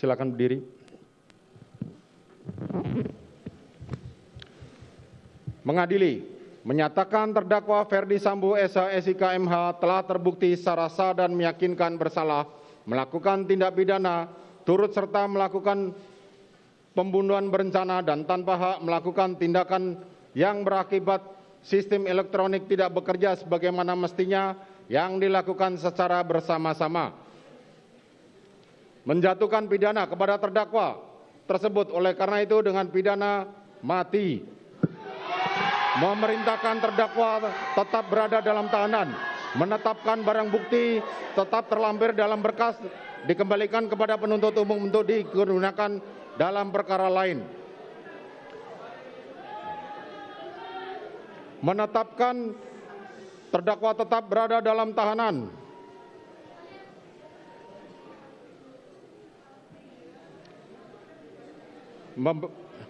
Silakan berdiri. Mengadili, menyatakan terdakwa Ferdi Sambo SH SIK MH telah terbukti secara sah dan meyakinkan bersalah melakukan tindak pidana turut serta melakukan pembunuhan berencana dan tanpa hak melakukan tindakan yang berakibat sistem elektronik tidak bekerja sebagaimana mestinya yang dilakukan secara bersama-sama. Menjatuhkan pidana kepada terdakwa tersebut oleh karena itu dengan pidana mati. Memerintahkan terdakwa tetap berada dalam tahanan, menetapkan barang bukti tetap terlampir dalam berkas dikembalikan kepada penuntut umum untuk digunakan dalam perkara lain. Menetapkan terdakwa tetap berada dalam tahanan.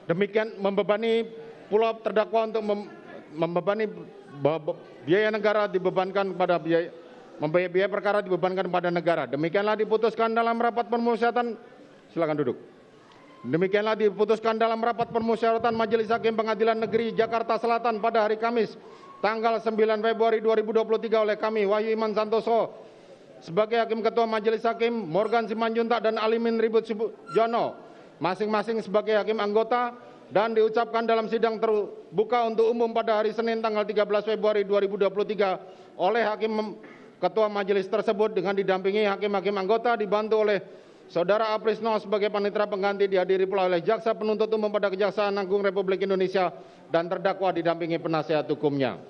Demikian membebani pula terdakwa untuk mem- membebani ba- biaya negara dibebankan kepada biaya membayar biaya perkara dibebankan kepada negara. Demikianlah diputuskan dalam rapat permusyawaratan. Silakan duduk. Demikianlah diputuskan dalam rapat permusyawaratan Majelis Hakim Pengadilan Negeri Jakarta Selatan pada hari Kamis tanggal 9 Februari 2023 oleh kami Wahyu Iman Santoso sebagai Hakim Ketua Majelis Hakim Morgan Simanjuntak dan Alimin Ribut Jono masing-masing sebagai hakim anggota dan diucapkan dalam sidang terbuka untuk umum pada hari Senin tanggal 13 Februari 2023 oleh Hakim Ketua Majelis tersebut dengan didampingi hakim-hakim anggota dibantu oleh Saudara Aprisno sebagai panitera pengganti dihadiri pula oleh Jaksa Penuntut Umum pada Kejaksaan Agung Republik Indonesia dan terdakwa didampingi penasihat hukumnya.